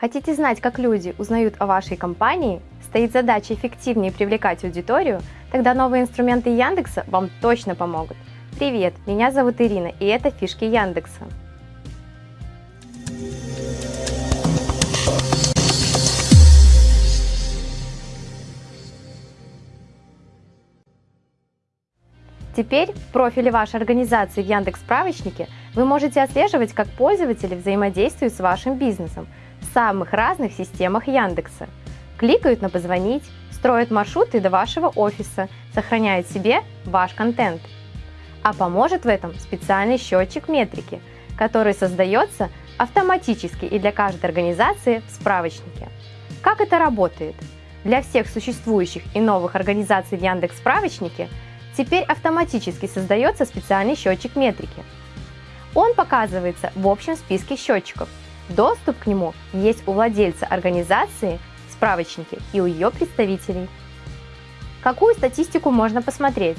Хотите знать, как люди узнают о вашей компании? Стоит задача эффективнее привлекать аудиторию? Тогда новые инструменты Яндекса вам точно помогут. Привет, меня зовут Ирина, и это фишки Яндекса. Теперь в профиле вашей организации в Яндекс справочнике вы можете отслеживать, как пользователи взаимодействуют с вашим бизнесом, в самых разных системах Яндекса. Кликают на «Позвонить», строят маршруты до вашего офиса, сохраняют себе ваш контент. А поможет в этом специальный счетчик метрики, который создается автоматически и для каждой организации в справочнике. Как это работает? Для всех существующих и новых организаций в Яндекс справочнике теперь автоматически создается специальный счетчик метрики. Он показывается в общем списке счетчиков – Доступ к нему есть у владельца организации, справочники и у ее представителей. Какую статистику можно посмотреть?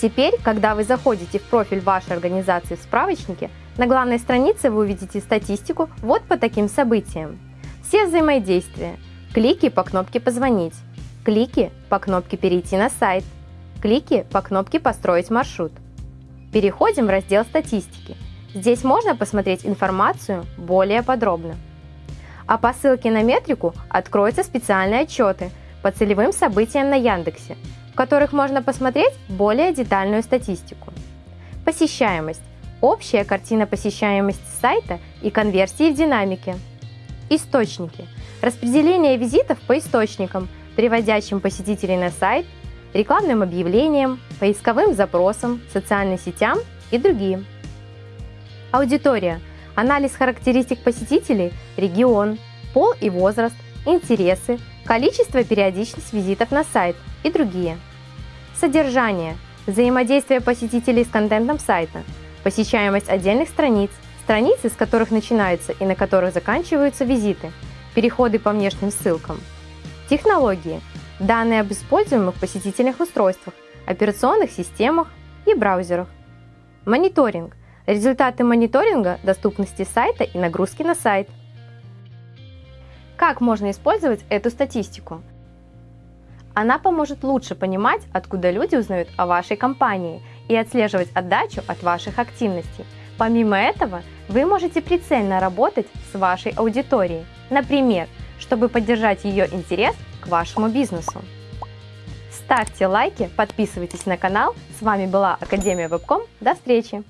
Теперь, когда вы заходите в профиль вашей организации в справочнике, на главной странице вы увидите статистику вот по таким событиям. Все взаимодействия, клики по кнопке «Позвонить», клики по кнопке «Перейти на сайт», клики по кнопке «Построить маршрут». Переходим в раздел «Статистики» Здесь можно посмотреть информацию более подробно. А по ссылке на метрику откроются специальные отчеты по целевым событиям на Яндексе, в которых можно посмотреть более детальную статистику. Посещаемость – общая картина посещаемости сайта и конверсии в динамике. Источники – распределение визитов по источникам, приводящим посетителей на сайт, рекламным объявлениям, поисковым запросам, социальным сетям и другим. Аудитория. Анализ характеристик посетителей, регион, пол и возраст, интересы, количество периодичность визитов на сайт и другие. Содержание. Взаимодействие посетителей с контентом сайта, посещаемость отдельных страниц, страницы, с которых начинаются и на которых заканчиваются визиты, переходы по внешним ссылкам. Технологии. Данные об используемых посетительных устройствах, операционных системах и браузерах. Мониторинг Результаты мониторинга доступности сайта и нагрузки на сайт. Как можно использовать эту статистику? Она поможет лучше понимать, откуда люди узнают о вашей компании и отслеживать отдачу от ваших активностей. Помимо этого, вы можете прицельно работать с вашей аудиторией, например, чтобы поддержать ее интерес к вашему бизнесу. Ставьте лайки, подписывайтесь на канал. С вами была Академия Вебком. До встречи!